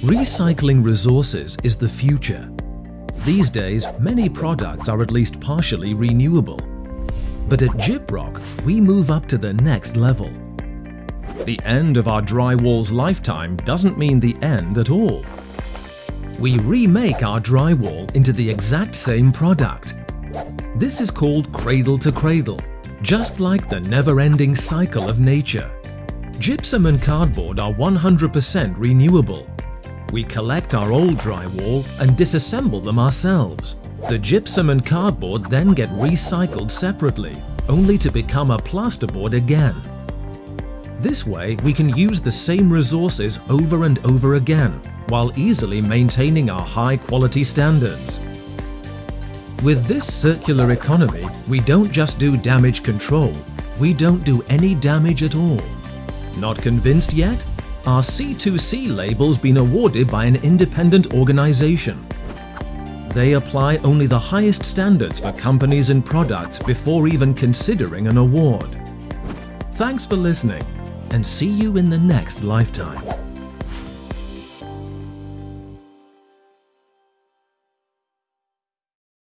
Recycling resources is the future. These days, many products are at least partially renewable. But at Gyprock, we move up to the next level. The end of our drywall's lifetime doesn't mean the end at all. We remake our drywall into the exact same product. This is called cradle to cradle, just like the never-ending cycle of nature. Gypsum and cardboard are 100% renewable we collect our old drywall and disassemble them ourselves. The gypsum and cardboard then get recycled separately, only to become a plasterboard again. This way, we can use the same resources over and over again, while easily maintaining our high-quality standards. With this circular economy, we don't just do damage control, we don't do any damage at all. Not convinced yet? Our C2C label's been awarded by an independent organization. They apply only the highest standards for companies and products before even considering an award. Thanks for listening and see you in the next lifetime.